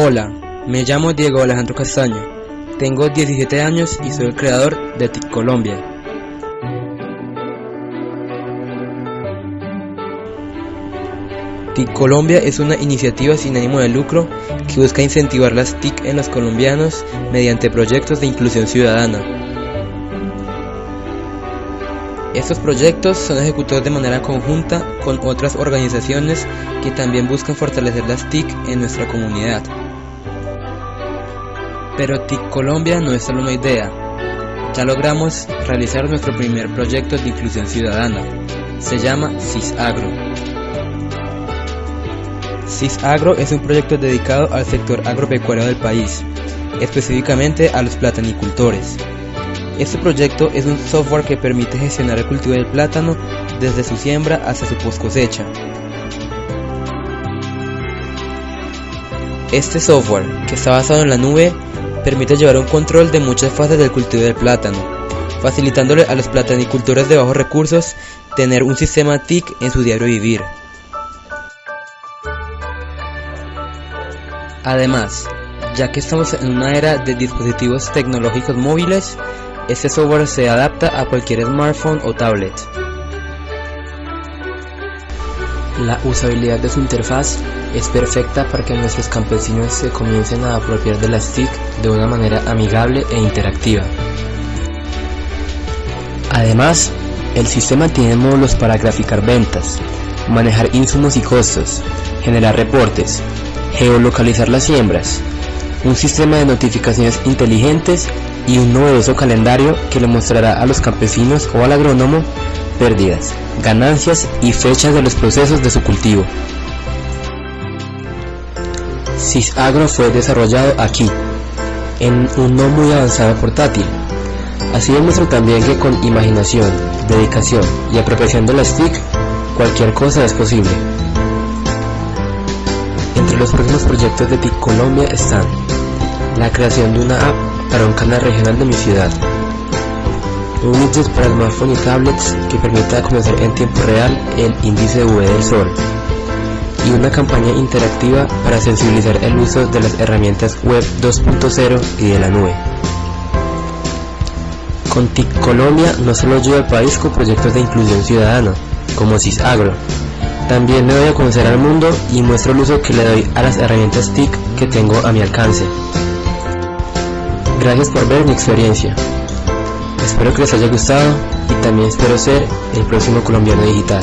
Hola, me llamo Diego Alejandro Castaño, tengo 17 años y soy el creador de TIC Colombia. TIC Colombia es una iniciativa sin ánimo de lucro que busca incentivar las TIC en los colombianos mediante proyectos de inclusión ciudadana. Estos proyectos son ejecutados de manera conjunta con otras organizaciones que también buscan fortalecer las TIC en nuestra comunidad. Pero TIC Colombia no es solo una idea. Ya logramos realizar nuestro primer proyecto de inclusión ciudadana. Se llama CISAGRO. CISAGRO es un proyecto dedicado al sector agropecuario del país, específicamente a los platanicultores. Este proyecto es un software que permite gestionar el cultivo del plátano desde su siembra hasta su post cosecha. Este software, que está basado en la nube, permite llevar un control de muchas fases del cultivo del plátano, facilitándole a los platanicultores de bajos recursos tener un sistema TIC en su diario vivir. Además, ya que estamos en una era de dispositivos tecnológicos móviles, este software se adapta a cualquier smartphone o tablet. La usabilidad de su interfaz es perfecta para que nuestros campesinos se comiencen a apropiar de las TIC de una manera amigable e interactiva. Además, el sistema tiene módulos para graficar ventas, manejar insumos y costos, generar reportes, geolocalizar las siembras, un sistema de notificaciones inteligentes y un novedoso calendario que le mostrará a los campesinos o al agrónomo pérdidas, ganancias y fechas de los procesos de su cultivo. CISAGRO fue desarrollado aquí, en un no muy avanzado portátil. Así demuestra también que con imaginación, dedicación y apropiación de las TIC, cualquier cosa es posible. Entre los próximos proyectos de TIC Colombia están la creación de una app para un canal regional de mi ciudad, un widget para smartphone y tablets que permita conocer en tiempo real el índice UV del sol y una campaña interactiva para sensibilizar el uso de las herramientas web 2.0 y de la nube. Con TIC Colombia no solo ayuda al país con proyectos de inclusión ciudadana, como CISAGRO, también me doy a conocer al mundo y muestro el uso que le doy a las herramientas TIC que tengo a mi alcance. Gracias por ver mi experiencia. Espero que les haya gustado y también espero ser el próximo colombiano digital.